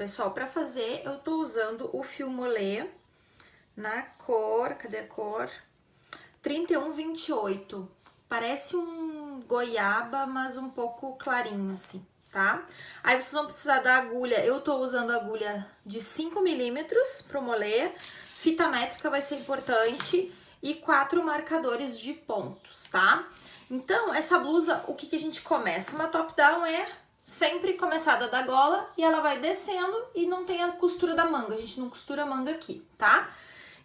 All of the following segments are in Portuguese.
Pessoal, para fazer eu tô usando o fio molê na cor, cadê a cor? 3128. Parece um goiaba, mas um pouco clarinho assim, tá? Aí vocês vão precisar da agulha, eu tô usando agulha de 5 milímetros pro molê, fita métrica vai ser importante e quatro marcadores de pontos, tá? Então, essa blusa, o que, que a gente começa? Uma top-down é sempre começada da gola e ela vai descendo e não tem a costura da manga, a gente não costura a manga aqui, tá?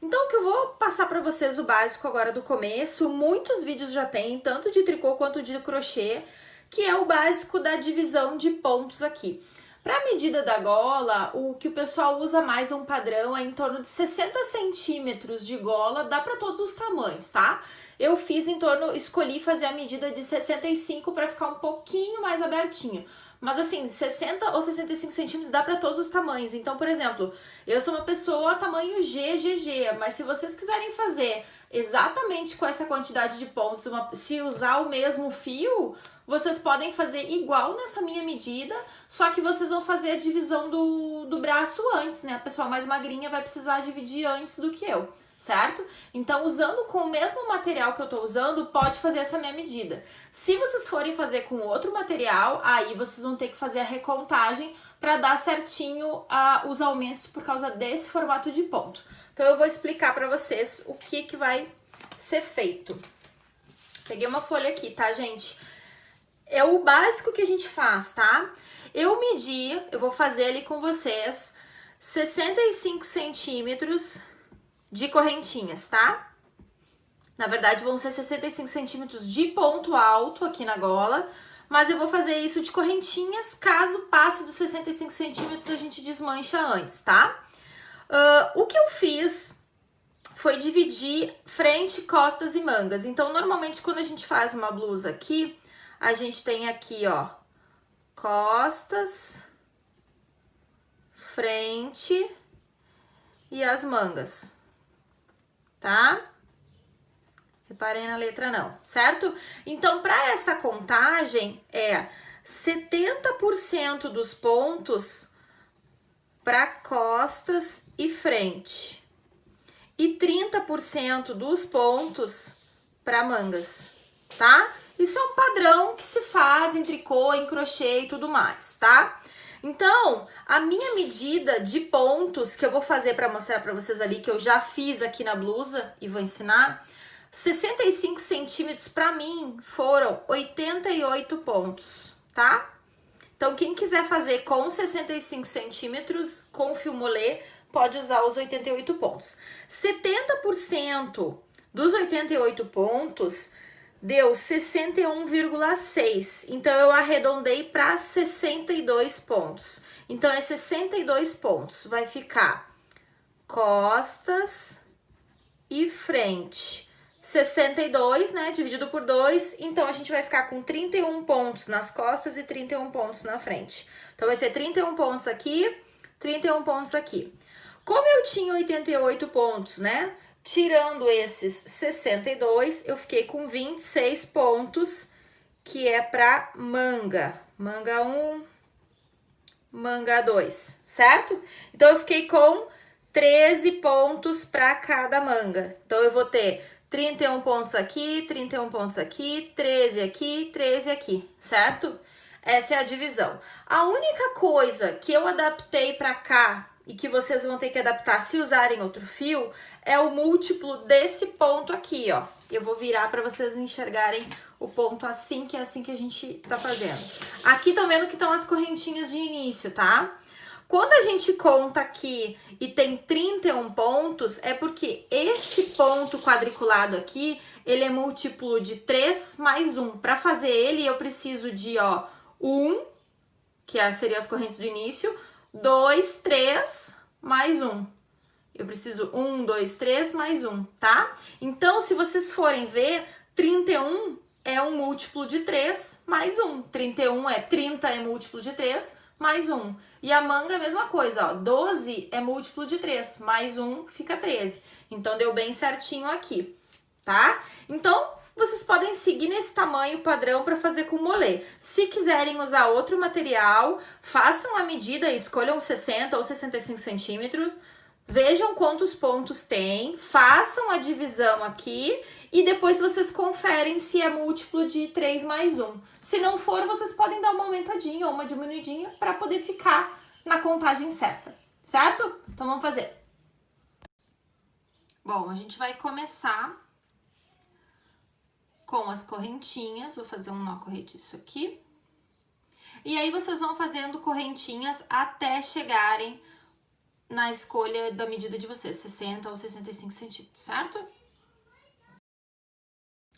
Então, o que eu vou passar pra vocês o básico agora do começo, muitos vídeos já tem, tanto de tricô quanto de crochê, que é o básico da divisão de pontos aqui. Para a medida da gola, o que o pessoal usa mais um padrão é em torno de 60 centímetros de gola, dá para todos os tamanhos, tá? Eu fiz em torno, escolhi fazer a medida de 65 para ficar um pouquinho mais abertinho. Mas assim, 60 ou 65 centímetros dá para todos os tamanhos. Então, por exemplo, eu sou uma pessoa tamanho GGG, mas se vocês quiserem fazer exatamente com essa quantidade de pontos, uma, se usar o mesmo fio, vocês podem fazer igual nessa minha medida, só que vocês vão fazer a divisão do, do braço antes, né? A pessoa mais magrinha vai precisar dividir antes do que eu certo? Então, usando com o mesmo material que eu tô usando, pode fazer essa minha medida. Se vocês forem fazer com outro material, aí vocês vão ter que fazer a recontagem para dar certinho uh, os aumentos por causa desse formato de ponto. Então, eu vou explicar para vocês o que, que vai ser feito. Peguei uma folha aqui, tá, gente? É o básico que a gente faz, tá? Eu medi, eu vou fazer ali com vocês, 65 centímetros de correntinhas, tá? Na verdade, vão ser 65 centímetros de ponto alto aqui na gola, mas eu vou fazer isso de correntinhas, caso passe dos 65 centímetros, a gente desmancha antes, tá? Uh, o que eu fiz foi dividir frente, costas e mangas. Então, normalmente, quando a gente faz uma blusa aqui, a gente tem aqui, ó, costas, frente e as mangas tá? Reparem na letra não, certo? Então, para essa contagem, é 70% dos pontos para costas e frente e 30% dos pontos para mangas, tá? Isso é um padrão que se faz em tricô, em crochê e tudo mais, tá? Então, a minha medida de pontos que eu vou fazer para mostrar para vocês ali, que eu já fiz aqui na blusa e vou ensinar, 65 centímetros para mim foram 88 pontos, tá? Então, quem quiser fazer com 65 centímetros, com fio molê, pode usar os 88 pontos. 70% dos 88 pontos deu 61,6. Então, eu arredondei para 62 pontos. Então, é 62 pontos. Vai ficar costas e frente. 62, né, dividido por 2, então a gente vai ficar com 31 pontos nas costas e 31 pontos na frente. Então, vai ser 31 pontos aqui, 31 pontos aqui. Como eu tinha 88 pontos, né, Tirando esses 62, eu fiquei com 26 pontos, que é para manga. Manga 1, manga 2, certo? Então, eu fiquei com 13 pontos para cada manga. Então, eu vou ter 31 pontos aqui, 31 pontos aqui, 13 aqui, 13 aqui, certo? Essa é a divisão. A única coisa que eu adaptei para cá e que vocês vão ter que adaptar se usarem outro fio é o múltiplo desse ponto aqui, ó. Eu vou virar para vocês enxergarem o ponto assim, que é assim que a gente tá fazendo. Aqui estão vendo que estão as correntinhas de início, tá? Quando a gente conta aqui e tem 31 pontos, é porque esse ponto quadriculado aqui, ele é múltiplo de 3 mais 1. Para fazer ele, eu preciso de, ó, 1, que é, seriam as correntes do início, 2, 3, mais 1. Eu preciso 1, 2, 3, mais 1, tá? Então, se vocês forem ver, 31 é um múltiplo de 3 mais 1. 31 é 30 é múltiplo de 3 mais 1. E a manga é a mesma coisa, ó. 12 é múltiplo de 3, mais 1 fica 13. Então, deu bem certinho aqui, tá? Então, vocês podem seguir nesse tamanho padrão para fazer com molê. Se quiserem usar outro material, façam a medida, escolham 60 ou 65 centímetros, vejam quantos pontos tem, façam a divisão aqui e depois vocês conferem se é múltiplo de 3 mais 1. Se não for, vocês podem dar uma aumentadinha ou uma diminuidinha para poder ficar na contagem certa, certo? Então vamos fazer. Bom, a gente vai começar com as correntinhas, vou fazer um nó corrediço aqui. E aí, vocês vão fazendo correntinhas até chegarem na escolha da medida de vocês, 60 ou 65 centímetros, certo?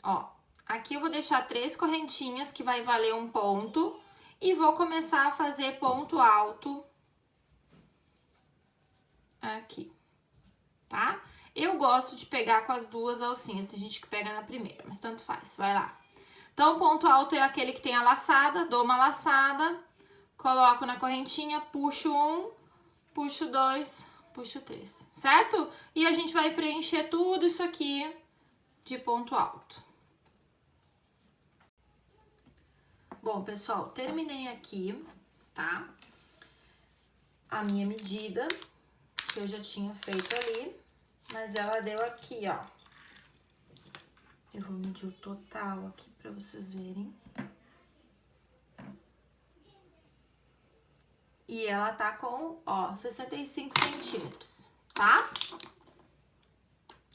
Ó, aqui eu vou deixar três correntinhas que vai valer um ponto e vou começar a fazer ponto alto aqui, tá? Eu gosto de pegar com as duas alcinhas, tem gente que pega na primeira, mas tanto faz, vai lá. Então, ponto alto é aquele que tem a laçada, dou uma laçada, coloco na correntinha, puxo um, puxo dois, puxo três, certo? E a gente vai preencher tudo isso aqui de ponto alto. Bom, pessoal, terminei aqui, tá? A minha medida, que eu já tinha feito ali. Mas ela deu aqui, ó. Eu vou medir o total aqui pra vocês verem. E ela tá com, ó, 65 centímetros, tá?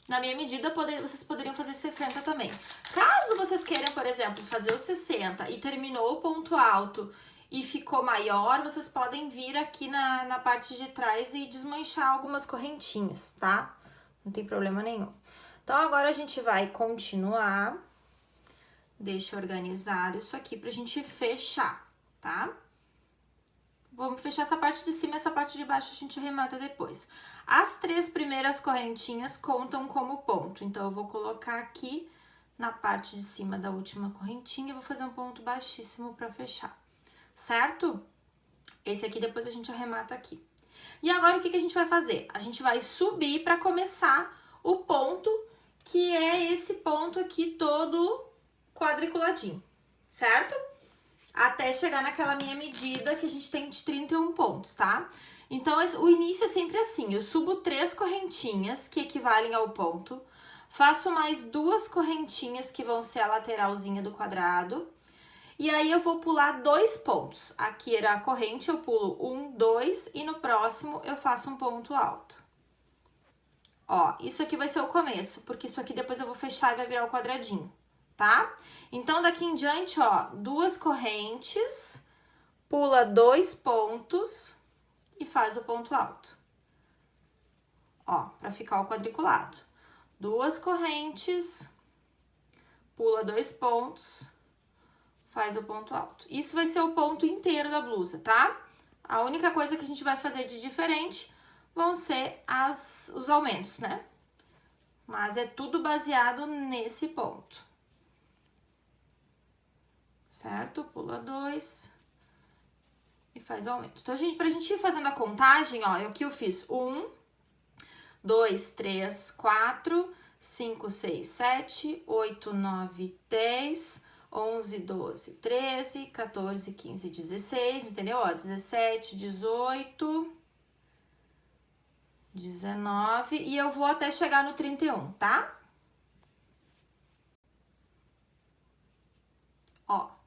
Na minha medida, poder, vocês poderiam fazer 60 também. Caso vocês queiram, por exemplo, fazer os 60 e terminou o ponto alto e ficou maior, vocês podem vir aqui na, na parte de trás e desmanchar algumas correntinhas, tá? Não tem problema nenhum. Então, agora a gente vai continuar. Deixa organizado isso aqui pra gente fechar, tá? Vamos fechar essa parte de cima, essa parte de baixo a gente remata depois. As três primeiras correntinhas contam como ponto, então eu vou colocar aqui na parte de cima da última correntinha, vou fazer um ponto baixíssimo pra fechar, certo? Esse aqui depois a gente arremata aqui. E agora, o que, que a gente vai fazer? A gente vai subir para começar o ponto, que é esse ponto aqui todo quadriculadinho, certo? Até chegar naquela minha medida que a gente tem de 31 pontos, tá? Então, o início é sempre assim, eu subo três correntinhas, que equivalem ao ponto, faço mais duas correntinhas, que vão ser a lateralzinha do quadrado, e aí, eu vou pular dois pontos. Aqui era a corrente, eu pulo um, dois, e no próximo eu faço um ponto alto. Ó, isso aqui vai ser o começo, porque isso aqui depois eu vou fechar e vai virar o quadradinho, tá? Então, daqui em diante, ó, duas correntes, pula dois pontos e faz o ponto alto. Ó, pra ficar o quadriculado. Duas correntes, pula dois pontos faz o ponto alto. Isso vai ser o ponto inteiro da blusa, tá? A única coisa que a gente vai fazer de diferente vão ser as, os aumentos, né? Mas é tudo baseado nesse ponto. Certo? Pula dois e faz o aumento. Então, gente, pra gente ir fazendo a contagem, ó, aqui eu fiz um, dois, três, quatro, cinco, seis, sete, oito, nove, dez... 11, 12, 13, 14, 15, 16, entendeu? Ó, 17, 18, 19 e eu vou até chegar no 31, tá? Ó.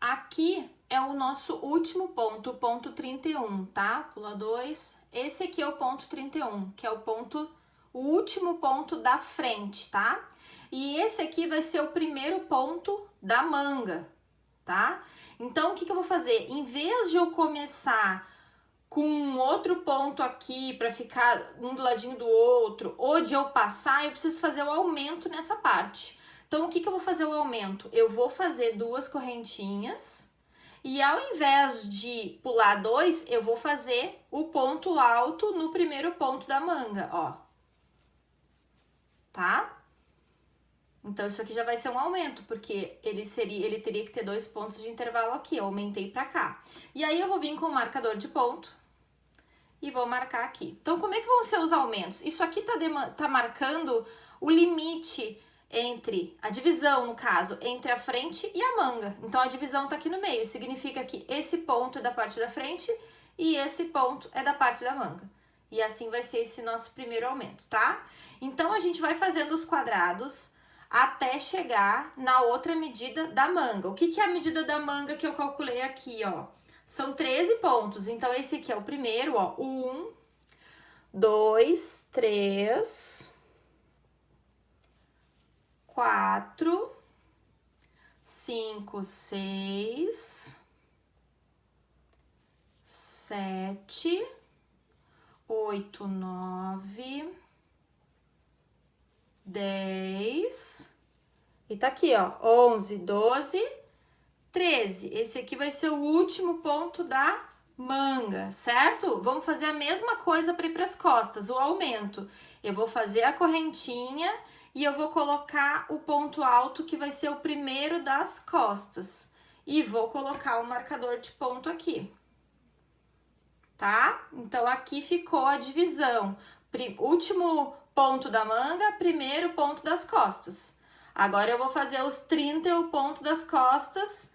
Aqui é o nosso último ponto, o ponto 31, tá? Pula dois. Esse aqui é o ponto 31, que é o ponto, o último ponto da frente, tá? E esse aqui vai ser o primeiro ponto da manga, tá? Então, o que, que eu vou fazer? Em vez de eu começar com um outro ponto aqui para ficar um do ladinho do outro, ou de eu passar, eu preciso fazer o aumento nessa parte. Então, o que, que eu vou fazer o aumento? Eu vou fazer duas correntinhas e ao invés de pular dois, eu vou fazer o ponto alto no primeiro ponto da manga, ó. Tá? Então, isso aqui já vai ser um aumento, porque ele seria, ele teria que ter dois pontos de intervalo aqui, eu aumentei pra cá. E aí, eu vou vir com o marcador de ponto e vou marcar aqui. Então, como é que vão ser os aumentos? Isso aqui tá, tá marcando o limite entre, a divisão no caso, entre a frente e a manga. Então a divisão tá aqui no meio, significa que esse ponto é da parte da frente e esse ponto é da parte da manga. E assim vai ser esse nosso primeiro aumento, tá? Então a gente vai fazendo os quadrados até chegar na outra medida da manga. O que, que é a medida da manga que eu calculei aqui, ó? São 13 pontos, então esse aqui é o primeiro, ó. Um, dois, três, quatro, cinco, seis, sete, oito, nove, dez, e tá aqui, ó, onze, doze, treze. Esse aqui vai ser o último ponto da manga, certo? Vamos fazer a mesma coisa para ir para as costas, o aumento. Eu vou fazer a correntinha e eu vou colocar o ponto alto que vai ser o primeiro das costas. E vou colocar o marcador de ponto aqui. Tá? Então, aqui ficou a divisão. Último ponto da manga, primeiro ponto das costas. Agora, eu vou fazer os 30 e o ponto das costas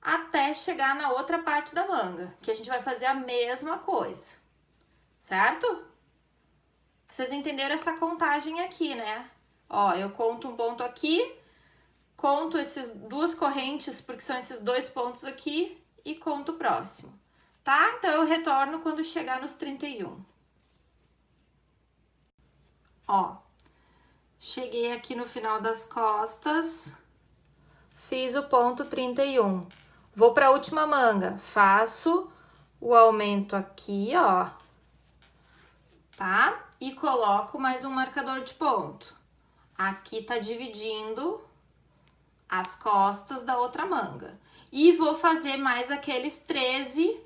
até chegar na outra parte da manga, que a gente vai fazer a mesma coisa, certo? Vocês entenderam essa contagem aqui, né? Ó, eu conto um ponto aqui, conto essas duas correntes, porque são esses dois pontos aqui, e conto o próximo, tá? Então, eu retorno quando chegar nos 31. Ó, cheguei aqui no final das costas, fiz o ponto 31. Vou para a última manga, faço o aumento aqui, ó, tá? E coloco mais um marcador de ponto. Aqui tá dividindo as costas da outra manga. E vou fazer mais aqueles 13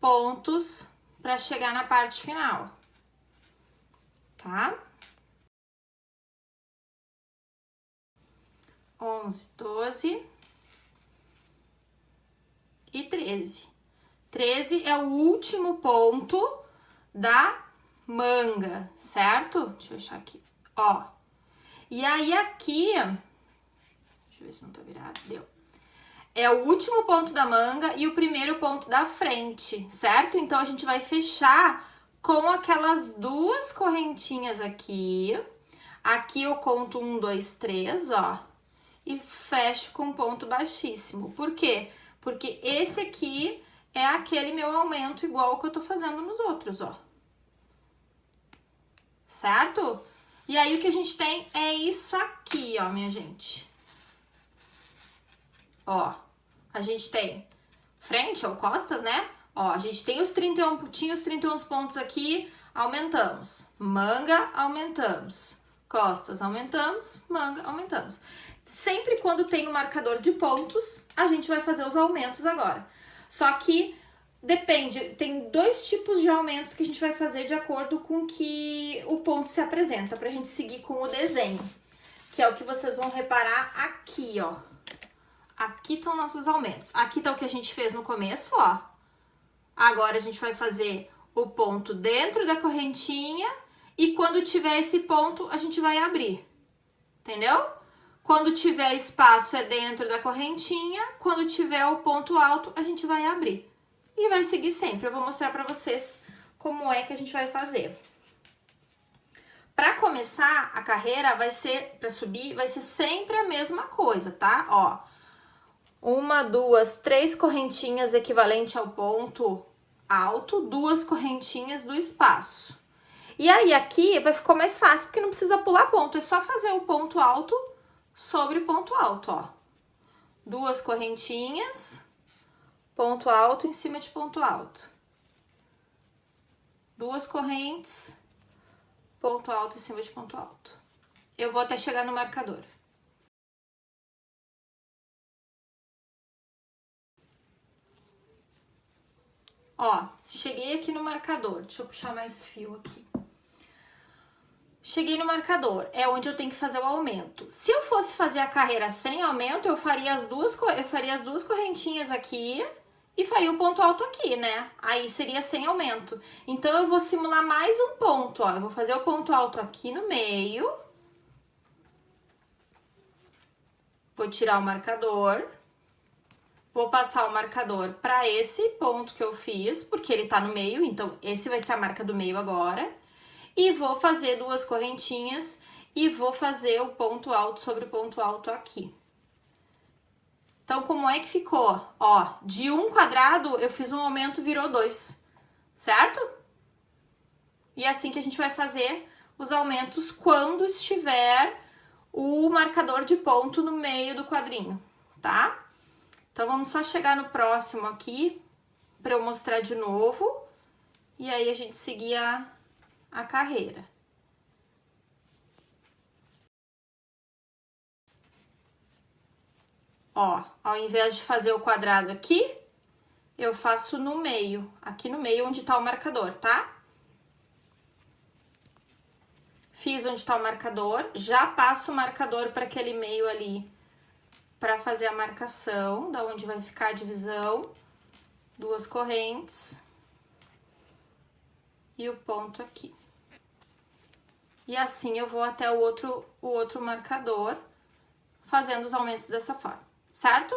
pontos para chegar na parte final, tá? Onze, doze e 13. 13 é o último ponto da manga, certo? Deixa eu achar aqui, ó. E aí aqui, deixa eu ver se não tá virado, deu. É o último ponto da manga e o primeiro ponto da frente, certo? Então, a gente vai fechar com aquelas duas correntinhas aqui. Aqui eu conto um, dois, três, ó. E fecho com ponto baixíssimo. Por quê? Porque esse aqui é aquele meu aumento igual que eu tô fazendo nos outros, ó. Certo? E aí, o que a gente tem é isso aqui, ó, minha gente. Ó, a gente tem frente ou costas, né? Ó, a gente tem os 31, tinha os 31 pontos aqui, aumentamos. Manga, aumentamos. Costas, aumentamos. Manga, aumentamos. Sempre quando tem o um marcador de pontos, a gente vai fazer os aumentos agora. Só que depende, tem dois tipos de aumentos que a gente vai fazer de acordo com que o ponto se apresenta, pra gente seguir com o desenho. Que é o que vocês vão reparar aqui, ó. Aqui estão nossos aumentos. Aqui tá o que a gente fez no começo, ó. Agora a gente vai fazer o ponto dentro da correntinha e quando tiver esse ponto, a gente vai abrir. Entendeu? Quando tiver espaço é dentro da correntinha, quando tiver o ponto alto, a gente vai abrir. E vai seguir sempre. Eu vou mostrar pra vocês como é que a gente vai fazer. Pra começar a carreira, vai ser, pra subir, vai ser sempre a mesma coisa, tá? Ó, uma, duas, três correntinhas equivalente ao ponto alto, duas correntinhas do espaço. E aí, aqui vai ficar mais fácil, porque não precisa pular ponto, é só fazer o ponto alto sobre ponto alto, ó. Duas correntinhas, ponto alto em cima de ponto alto. Duas correntes, ponto alto em cima de ponto alto. Eu vou até chegar no marcador. Ó, cheguei aqui no marcador. Deixa eu puxar mais fio aqui. Cheguei no marcador, é onde eu tenho que fazer o aumento. Se eu fosse fazer a carreira sem aumento, eu faria as duas, eu faria as duas correntinhas aqui e faria o ponto alto aqui, né? Aí seria sem aumento. Então, eu vou simular mais um ponto, ó. Eu vou fazer o ponto alto aqui no meio. Vou tirar o marcador. Vou passar o marcador para esse ponto que eu fiz, porque ele tá no meio, então esse vai ser a marca do meio agora. E vou fazer duas correntinhas e vou fazer o ponto alto sobre o ponto alto aqui. Então, como é que ficou? Ó, de um quadrado eu fiz um aumento, virou dois, certo? E é assim que a gente vai fazer os aumentos quando estiver o marcador de ponto no meio do quadrinho, tá? Então, vamos só chegar no próximo aqui para eu mostrar de novo. E aí, a gente seguir a, a carreira. Ó, ao invés de fazer o quadrado aqui, eu faço no meio, aqui no meio onde tá o marcador, tá? Fiz onde tá o marcador, já passo o marcador para aquele meio ali para fazer a marcação, da onde vai ficar a divisão, duas correntes e o ponto aqui. E assim eu vou até o outro, o outro marcador, fazendo os aumentos dessa forma certo?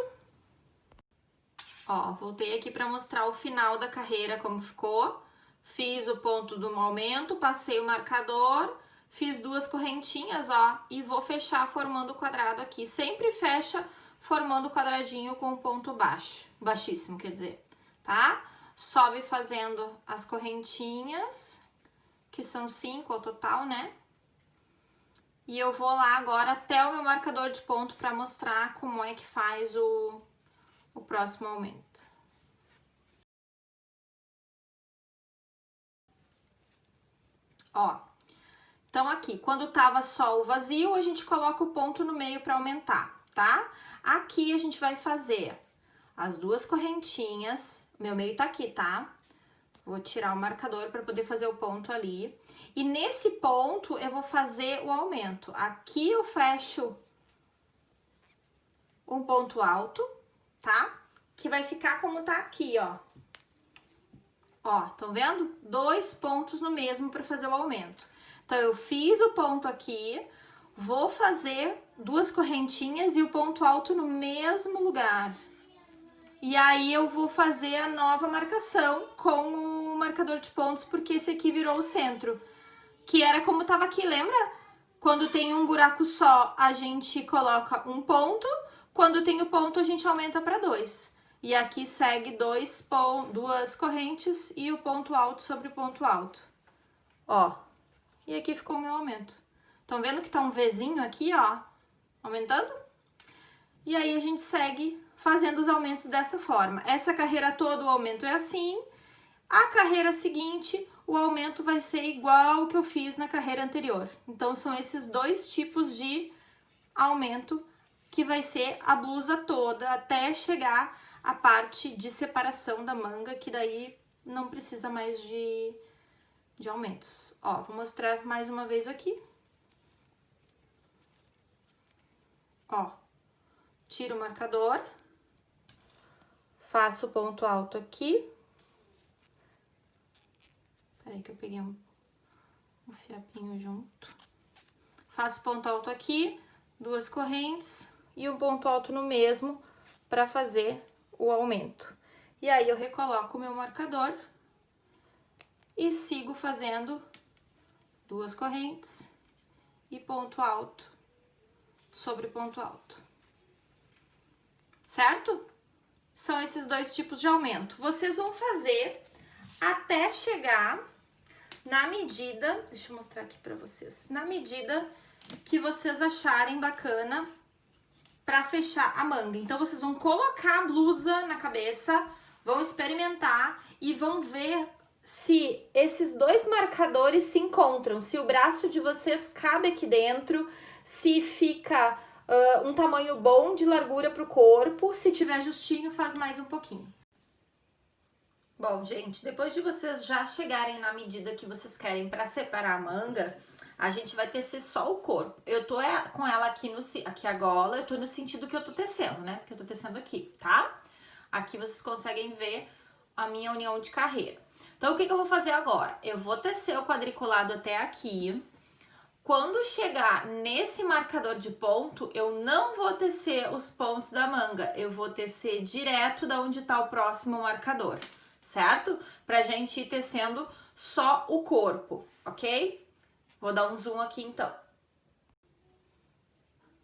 Ó, voltei aqui para mostrar o final da carreira, como ficou. Fiz o ponto do aumento, passei o marcador, fiz duas correntinhas, ó, e vou fechar formando o quadrado aqui. Sempre fecha formando o quadradinho com ponto baixo, baixíssimo, quer dizer, tá? Sobe fazendo as correntinhas, que são cinco ao total, né? E eu vou lá agora até o meu marcador de ponto para mostrar como é que faz o, o próximo aumento. Ó, então aqui, quando tava só o vazio, a gente coloca o ponto no meio para aumentar, tá? Aqui a gente vai fazer as duas correntinhas, meu meio tá aqui, tá? Vou tirar o marcador para poder fazer o ponto ali. E nesse ponto, eu vou fazer o aumento. Aqui eu fecho um ponto alto, tá? Que vai ficar como tá aqui, ó. Ó, estão vendo? Dois pontos no mesmo para fazer o aumento. Então, eu fiz o ponto aqui, vou fazer duas correntinhas e o ponto alto no mesmo lugar. E aí, eu vou fazer a nova marcação com o marcador de pontos, porque esse aqui virou o centro que era como tava aqui, lembra? Quando tem um buraco só, a gente coloca um ponto, quando tem o ponto, a gente aumenta para dois. E aqui segue dois duas correntes e o ponto alto sobre o ponto alto. Ó, e aqui ficou o meu aumento. Estão vendo que tá um Vzinho aqui, ó, aumentando? E aí, a gente segue fazendo os aumentos dessa forma. Essa carreira toda, o aumento é assim. A carreira seguinte, o aumento vai ser igual que eu fiz na carreira anterior. Então, são esses dois tipos de aumento que vai ser a blusa toda até chegar a parte de separação da manga, que daí não precisa mais de, de aumentos. Ó, vou mostrar mais uma vez aqui. Ó, tiro o marcador, faço o ponto alto aqui, Peraí que eu peguei um, um fiapinho junto. Faço ponto alto aqui, duas correntes e um ponto alto no mesmo para fazer o aumento. E aí, eu recoloco o meu marcador e sigo fazendo duas correntes e ponto alto sobre ponto alto. Certo? São esses dois tipos de aumento. Vocês vão fazer até chegar na medida, deixa eu mostrar aqui pra vocês, na medida que vocês acharem bacana pra fechar a manga. Então, vocês vão colocar a blusa na cabeça, vão experimentar e vão ver se esses dois marcadores se encontram, se o braço de vocês cabe aqui dentro, se fica uh, um tamanho bom de largura pro corpo, se tiver justinho, faz mais um pouquinho. Bom, gente, depois de vocês já chegarem na medida que vocês querem para separar a manga, a gente vai tecer só o corpo. Eu tô é, com ela aqui no aqui a gola, eu tô no sentido que eu tô tecendo, né? Porque eu tô tecendo aqui, tá? Aqui vocês conseguem ver a minha união de carreira. Então, o que, que eu vou fazer agora? Eu vou tecer o quadriculado até aqui. Quando chegar nesse marcador de ponto, eu não vou tecer os pontos da manga, eu vou tecer direto da onde tá o próximo marcador, certo? Pra gente ir tecendo só o corpo, ok? Vou dar um zoom aqui então.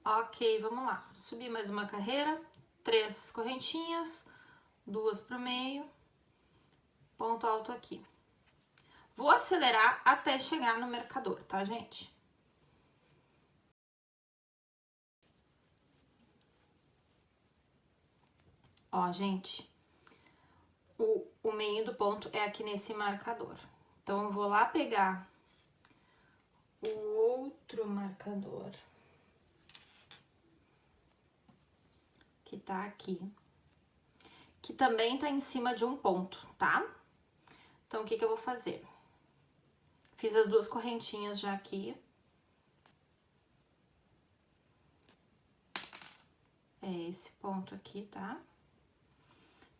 Ok, vamos lá. Subir mais uma carreira, três correntinhas, duas pro meio, ponto alto aqui. Vou acelerar até chegar no marcador, tá, gente? Ó, gente, o, o meio do ponto é aqui nesse marcador. Então, eu vou lá pegar o outro marcador. Que tá aqui. Que também tá em cima de um ponto, tá? Então, o que que eu vou fazer? Fiz as duas correntinhas já aqui. É esse ponto aqui, tá?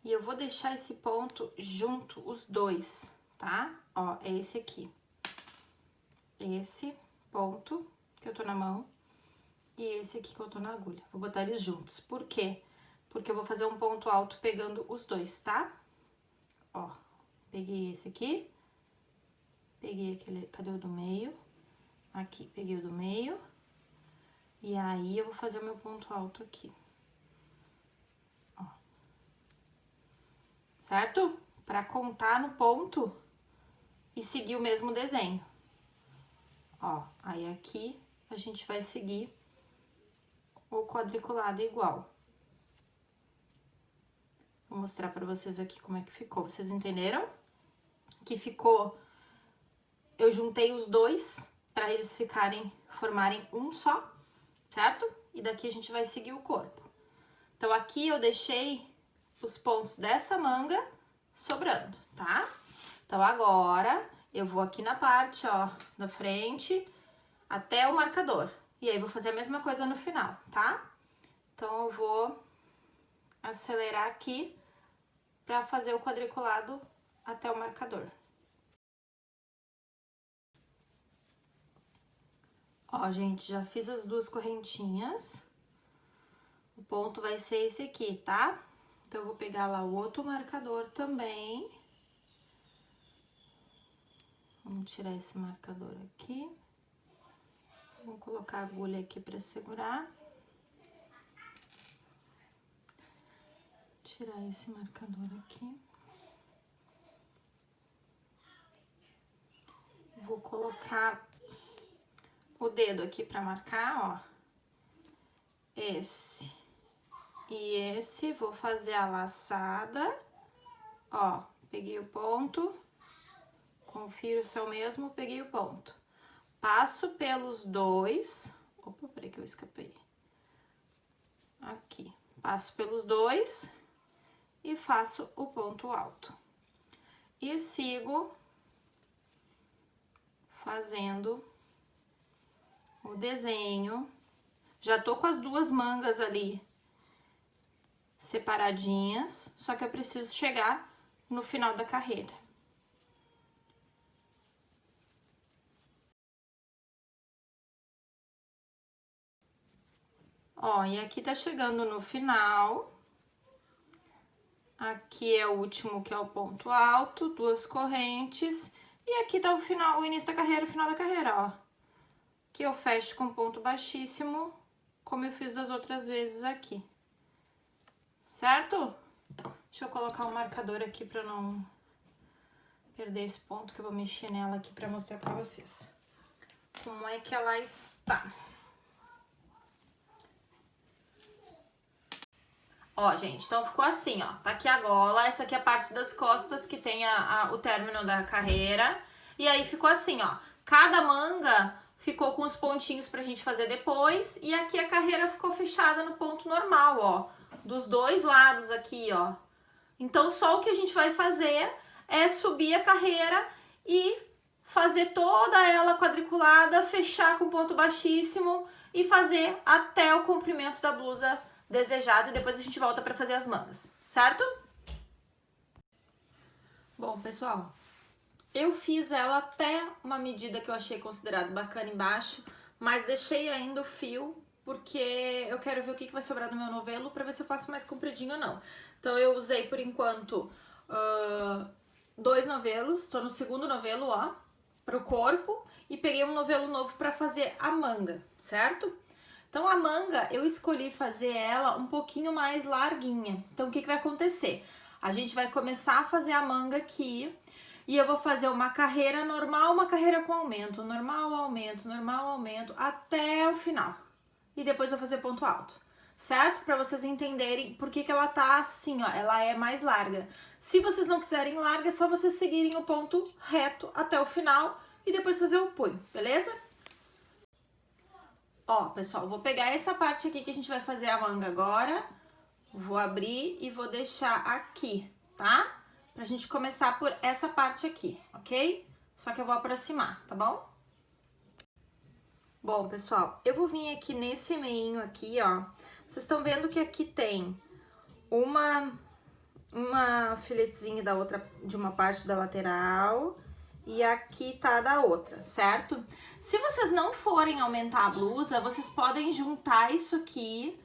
E eu vou deixar esse ponto junto, os dois, tá? Ó, é esse aqui. Esse ponto que eu tô na mão e esse aqui que eu tô na agulha. Vou botar eles juntos. Por quê? Porque eu vou fazer um ponto alto pegando os dois, tá? Ó, peguei esse aqui, peguei aquele, cadê o do meio? Aqui, peguei o do meio. E aí, eu vou fazer o meu ponto alto aqui. Certo? Pra contar no ponto e seguir o mesmo desenho. Ó, aí aqui a gente vai seguir o quadriculado igual. Vou mostrar pra vocês aqui como é que ficou. Vocês entenderam? Que ficou... Eu juntei os dois pra eles ficarem, formarem um só, certo? E daqui a gente vai seguir o corpo. Então, aqui eu deixei os pontos dessa manga sobrando, tá? Então, agora, eu vou aqui na parte, ó, da frente, até o marcador. E aí, vou fazer a mesma coisa no final, tá? Então, eu vou acelerar aqui pra fazer o quadriculado até o marcador. Ó, gente, já fiz as duas correntinhas. O ponto vai ser esse aqui, tá? Então, eu vou pegar lá o outro marcador também. Vamos tirar esse marcador aqui. Vou colocar a agulha aqui para segurar. Tirar esse marcador aqui. Vou colocar o dedo aqui para marcar, ó. Esse e esse, vou fazer a laçada, ó, peguei o ponto Confiro se é o mesmo, peguei o ponto. Passo pelos dois... Opa, peraí que eu escapei. Aqui. Passo pelos dois e faço o ponto alto. E sigo fazendo o desenho. Já tô com as duas mangas ali separadinhas, só que eu preciso chegar no final da carreira. Ó, e aqui tá chegando no final. Aqui é o último, que é o ponto alto, duas correntes. E aqui tá o final, o início da carreira, o final da carreira, ó. Que eu fecho com ponto baixíssimo, como eu fiz das outras vezes aqui. Certo? Deixa eu colocar um marcador aqui pra não perder esse ponto, que eu vou mexer nela aqui pra mostrar pra vocês. Como é que ela está. Ó, gente, então ficou assim, ó. Tá aqui a gola, essa aqui é a parte das costas que tem a, a, o término da carreira. E aí ficou assim, ó. Cada manga ficou com os pontinhos pra gente fazer depois. E aqui a carreira ficou fechada no ponto normal, ó. Dos dois lados aqui, ó. Então, só o que a gente vai fazer é subir a carreira e fazer toda ela quadriculada, fechar com ponto baixíssimo e fazer até o comprimento da blusa desejado e depois a gente volta para fazer as mangas, certo? Bom, pessoal, Eu fiz ela até uma medida que eu achei considerado bacana embaixo, mas deixei ainda o fio porque eu quero ver o que, que vai sobrar do meu novelo para ver se eu faço mais compridinho ou não. Então eu usei por enquanto uh, dois novelos, tô no segundo novelo, ó, pro corpo, e peguei um novelo novo para fazer a manga, certo? Então a manga eu escolhi fazer ela um pouquinho mais larguinha. Então o que, que vai acontecer? A gente vai começar a fazer a manga aqui e eu vou fazer uma carreira normal, uma carreira com aumento, normal, aumento, normal, aumento, até o final. E depois vou fazer ponto alto, certo? Para vocês entenderem por que, que ela tá assim, ó, ela é mais larga. Se vocês não quiserem larga, é só vocês seguirem o ponto reto até o final e depois fazer o punho, beleza? Ó, pessoal, vou pegar essa parte aqui que a gente vai fazer a manga agora, vou abrir e vou deixar aqui, tá? Pra gente começar por essa parte aqui, ok? Só que eu vou aproximar, tá bom? Bom, pessoal, eu vou vir aqui nesse meinho aqui, ó. Vocês estão vendo que aqui tem uma, uma filetezinha da outra, de uma parte da lateral e aqui tá da outra, certo? Se vocês não forem aumentar a blusa, vocês podem juntar isso aqui,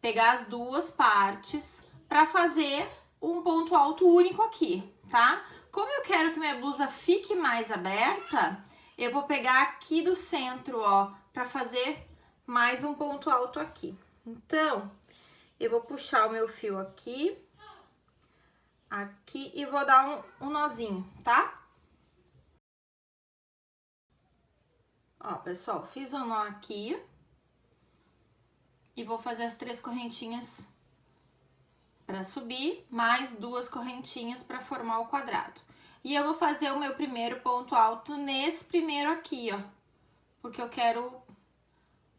pegar as duas partes pra fazer um ponto alto único aqui, tá? Como eu quero que minha blusa fique mais aberta, eu vou pegar aqui do centro, ó, pra fazer mais um ponto alto aqui. Então, eu vou puxar o meu fio aqui, aqui e vou dar um, um nozinho, tá? Ó, pessoal, fiz um nó aqui. E vou fazer as três correntinhas para subir, mais duas correntinhas para formar o quadrado. E eu vou fazer o meu primeiro ponto alto nesse primeiro aqui, ó. Porque eu quero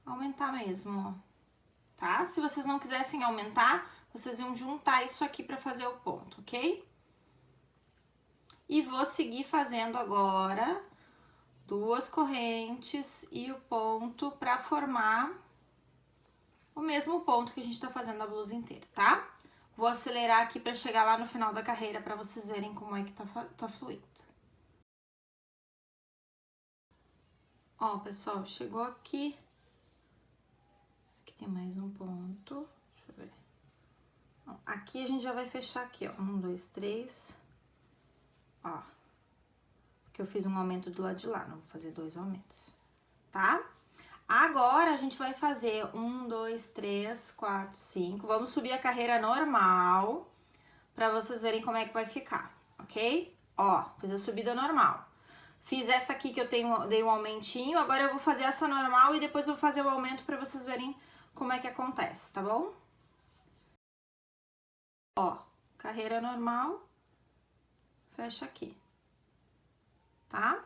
aumentar mesmo, ó. Tá? Se vocês não quisessem aumentar, vocês iam juntar isso aqui para fazer o ponto, ok? E vou seguir fazendo agora duas correntes e o ponto para formar o mesmo ponto que a gente tá fazendo a blusa inteira, tá? Vou acelerar aqui para chegar lá no final da carreira para vocês verem como é que tá, tá fluindo. Ó, pessoal, chegou aqui. Aqui tem mais um ponto. Deixa eu ver. Aqui a gente já vai fechar aqui, ó. Um, dois, três. Ó que eu fiz um aumento do lado de lá, não vou fazer dois aumentos, tá? Agora, a gente vai fazer um, dois, três, quatro, cinco. Vamos subir a carreira normal pra vocês verem como é que vai ficar, ok? Ó, fiz a subida normal. Fiz essa aqui que eu tenho, dei um aumentinho, agora eu vou fazer essa normal e depois eu vou fazer o aumento pra vocês verem como é que acontece, tá bom? Ó, carreira normal, fecha aqui tá?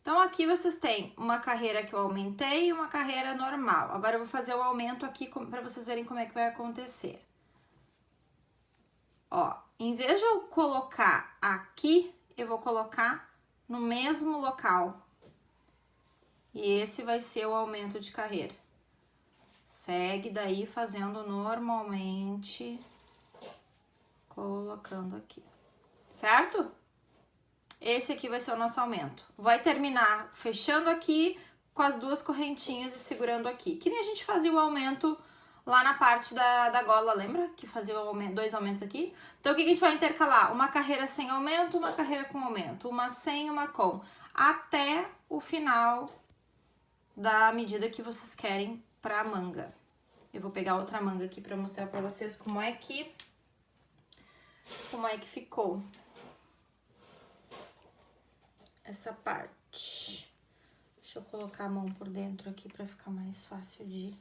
Então, aqui vocês têm uma carreira que eu aumentei e uma carreira normal. Agora, eu vou fazer o aumento aqui para vocês verem como é que vai acontecer. Ó, em vez de eu colocar aqui, eu vou colocar no mesmo local. E esse vai ser o aumento de carreira. Segue daí fazendo normalmente, colocando aqui, certo? Esse aqui vai ser o nosso aumento. Vai terminar fechando aqui com as duas correntinhas e segurando aqui. Que nem a gente fazia o aumento lá na parte da, da gola, lembra? Que fazia aumento, dois aumentos aqui. Então, o que a gente vai intercalar? Uma carreira sem aumento, uma carreira com aumento. Uma sem, uma com. Até o final da medida que vocês querem pra manga. Eu vou pegar outra manga aqui pra mostrar pra vocês como é que... Como é que ficou essa parte. Deixa eu colocar a mão por dentro aqui pra ficar mais fácil de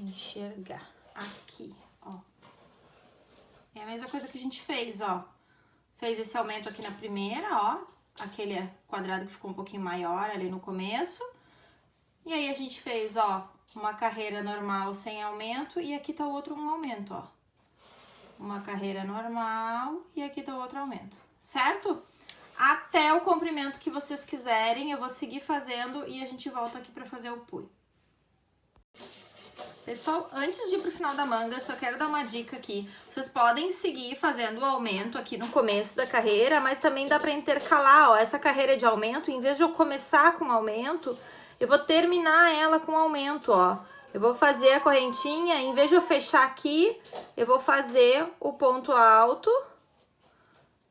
enxergar. Aqui, ó. É a mesma coisa que a gente fez, ó. Fez esse aumento aqui na primeira, ó. Aquele quadrado que ficou um pouquinho maior ali no começo. E aí, a gente fez, ó, uma carreira normal sem aumento e aqui tá o outro um aumento, ó. Uma carreira normal e aqui tá o outro aumento, certo? Até o comprimento que vocês quiserem. Eu vou seguir fazendo e a gente volta aqui pra fazer o punho. Pessoal, antes de ir pro final da manga, só quero dar uma dica aqui. Vocês podem seguir fazendo o aumento aqui no começo da carreira, mas também dá para intercalar, ó, essa carreira de aumento, em vez de eu começar com aumento, eu vou terminar ela com aumento, ó. Eu vou fazer a correntinha, em vez de eu fechar aqui, eu vou fazer o ponto alto.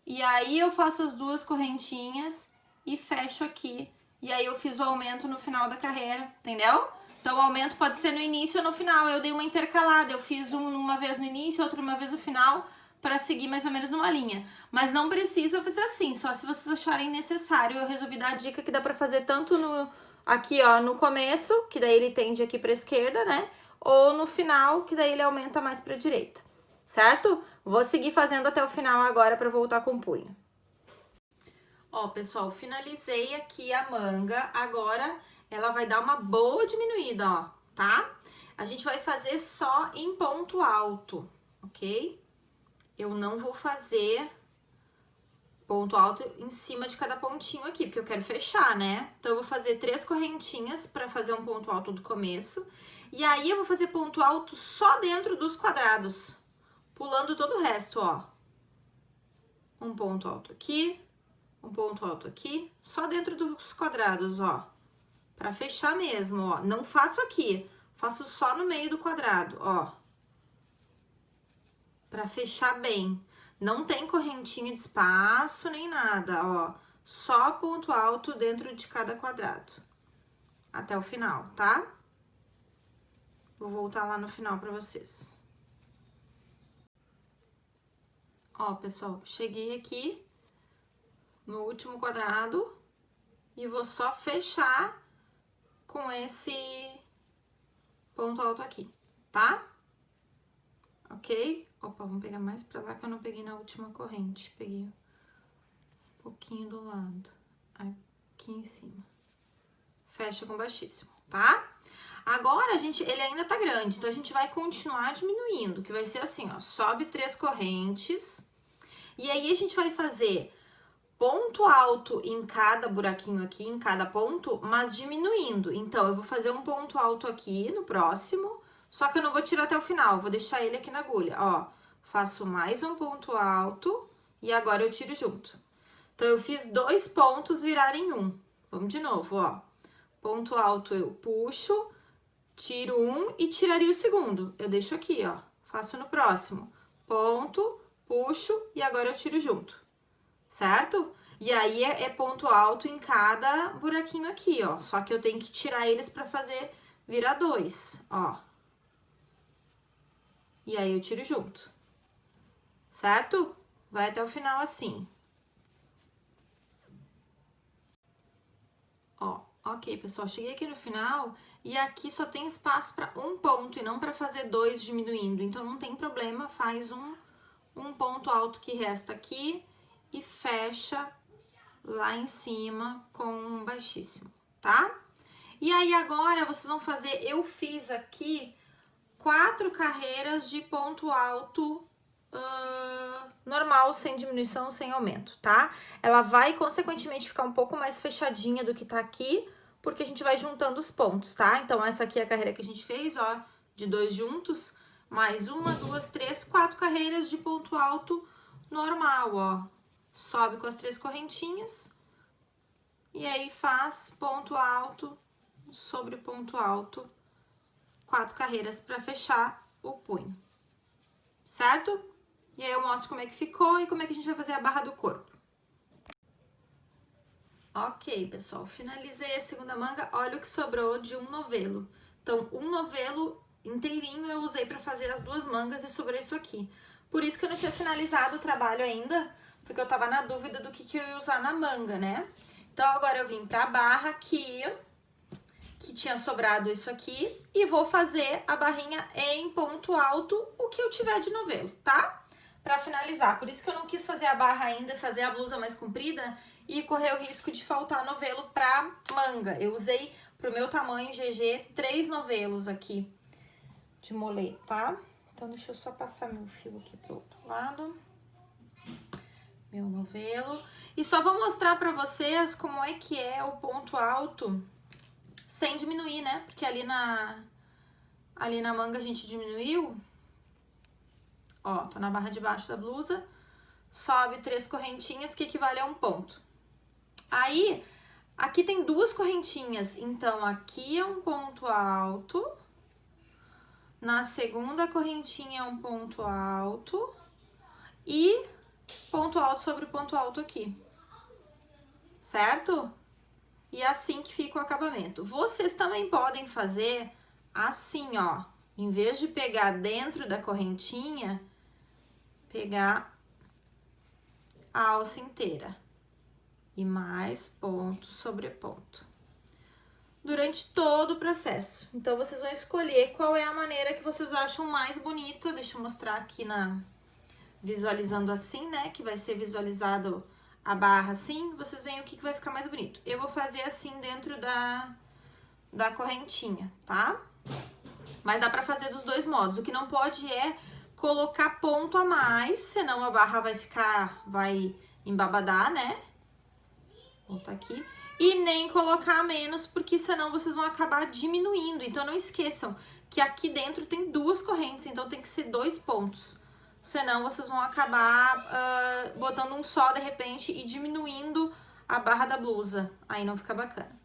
E aí eu faço as duas correntinhas e fecho aqui. E aí eu fiz o aumento no final da carreira, entendeu? Então, o aumento pode ser no início ou no final. Eu dei uma intercalada, eu fiz um uma vez no início, outro uma vez no final, para seguir mais ou menos numa linha. Mas não precisa fazer assim, só se vocês acharem necessário. Eu resolvi dar a dica que dá para fazer tanto no aqui, ó, no começo, que daí ele tende aqui para esquerda, né? Ou no final, que daí ele aumenta mais para direita. Certo? Vou seguir fazendo até o final agora para voltar com o punho. Ó, pessoal, finalizei aqui a manga. Agora ela vai dar uma boa diminuída, ó, tá? A gente vai fazer só em ponto alto, ok? Eu não vou fazer ponto alto em cima de cada pontinho aqui, porque eu quero fechar, né? Então, eu vou fazer três correntinhas para fazer um ponto alto do começo. E aí, eu vou fazer ponto alto só dentro dos quadrados, pulando todo o resto, ó. Um ponto alto aqui, um ponto alto aqui, só dentro dos quadrados, ó. Pra fechar mesmo, ó. Não faço aqui, faço só no meio do quadrado, ó. Pra fechar bem. Não tem correntinha de espaço nem nada, ó. Só ponto alto dentro de cada quadrado. Até o final, tá? Vou voltar lá no final pra vocês. Ó, pessoal, cheguei aqui no último quadrado e vou só fechar com esse ponto alto aqui, tá? Ok? Opa, vamos pegar mais pra lá que eu não peguei na última corrente. Peguei um pouquinho do lado, aqui em cima. Fecha com baixíssimo, tá? Agora, a gente, ele ainda tá grande, então a gente vai continuar diminuindo, que vai ser assim, ó, sobe três correntes, e aí a gente vai fazer ponto alto em cada buraquinho aqui, em cada ponto, mas diminuindo. Então, eu vou fazer um ponto alto aqui no próximo, só que eu não vou tirar até o final, vou deixar ele aqui na agulha, ó. Faço mais um ponto alto e agora eu tiro junto. Então, eu fiz dois pontos virarem um. Vamos de novo, ó. Ponto alto eu puxo, tiro um e tiraria o segundo. Eu deixo aqui, ó. Faço no próximo. Ponto, puxo e agora eu tiro junto certo? E aí é, é, ponto alto em cada buraquinho aqui, ó. Só que eu tenho que tirar eles pra fazer virar dois, ó. E aí eu tiro junto, certo? Vai até o final assim. Ó, ok, pessoal, cheguei aqui no final e aqui só tem espaço para um ponto e não para fazer dois diminuindo. Então, não tem problema, faz um, um ponto alto que resta aqui e fecha lá em cima com um baixíssimo, tá? E aí, agora, vocês vão fazer... Eu fiz aqui quatro carreiras de ponto alto uh, normal, sem diminuição, sem aumento, tá? Ela vai, consequentemente, ficar um pouco mais fechadinha do que tá aqui, porque a gente vai juntando os pontos, tá? Então, essa aqui é a carreira que a gente fez, ó, de dois juntos, mais uma, duas, três, quatro carreiras de ponto alto normal, ó sobe com as três correntinhas e aí faz ponto alto sobre ponto alto, quatro carreiras para fechar o punho, certo? E aí eu mostro como é que ficou e como é que a gente vai fazer a barra do corpo. Ok, pessoal, finalizei a segunda manga, olha o que sobrou de um novelo. Então, um novelo inteirinho eu usei para fazer as duas mangas e sobrou isso aqui. Por isso que eu não tinha finalizado o trabalho ainda, porque eu tava na dúvida do que, que eu ia usar na manga, né? Então, agora eu vim pra barra aqui, que tinha sobrado isso aqui, e vou fazer a barrinha em ponto alto, o que eu tiver de novelo, tá? Pra finalizar, por isso que eu não quis fazer a barra ainda, fazer a blusa mais comprida e correr o risco de faltar novelo pra manga. Eu usei pro meu tamanho GG três novelos aqui de molet, tá? Então, deixa eu só passar meu fio aqui pro outro lado meu novelo. E só vou mostrar pra vocês como é que é o ponto alto sem diminuir, né? Porque ali na, Ali na manga a gente diminuiu. Ó, tô na barra de baixo da blusa. Sobe três correntinhas, que equivale a um ponto. Aí, aqui tem duas correntinhas. Então, aqui é um ponto alto. Na segunda correntinha é um ponto alto. E ponto alto sobre ponto alto aqui. Certo? E é assim que fica o acabamento. Vocês também podem fazer assim, ó. Em vez de pegar dentro da correntinha, pegar a alça inteira. E mais ponto sobre ponto. Durante todo o processo. Então, vocês vão escolher qual é a maneira que vocês acham mais bonita. Deixa eu mostrar aqui na... Visualizando assim, né? Que vai ser visualizado a barra assim. Vocês veem o que, que vai ficar mais bonito. Eu vou fazer assim dentro da, da correntinha, tá? Mas dá pra fazer dos dois modos. O que não pode é colocar ponto a mais, senão a barra vai ficar, vai embabadar, né? Vou botar aqui. E nem colocar menos, porque senão vocês vão acabar diminuindo. Então, não esqueçam que aqui dentro tem duas correntes, então tem que ser dois pontos. Senão, vocês vão acabar uh, botando um só de repente e diminuindo a barra da blusa. Aí não fica bacana.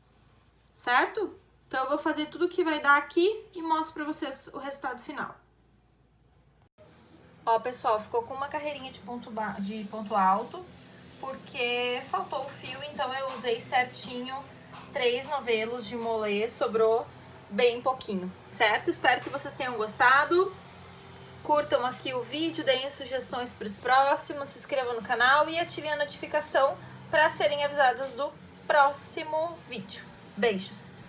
Certo? Então, eu vou fazer tudo que vai dar aqui e mostro pra vocês o resultado final. Ó, pessoal, ficou com uma carreirinha de ponto, de ponto alto, porque faltou o fio, então eu usei certinho três novelos de molê, sobrou bem pouquinho, certo? Espero que vocês tenham gostado. Curtam aqui o vídeo, deem sugestões para os próximos, se inscrevam no canal e ativem a notificação para serem avisadas do próximo vídeo. Beijos!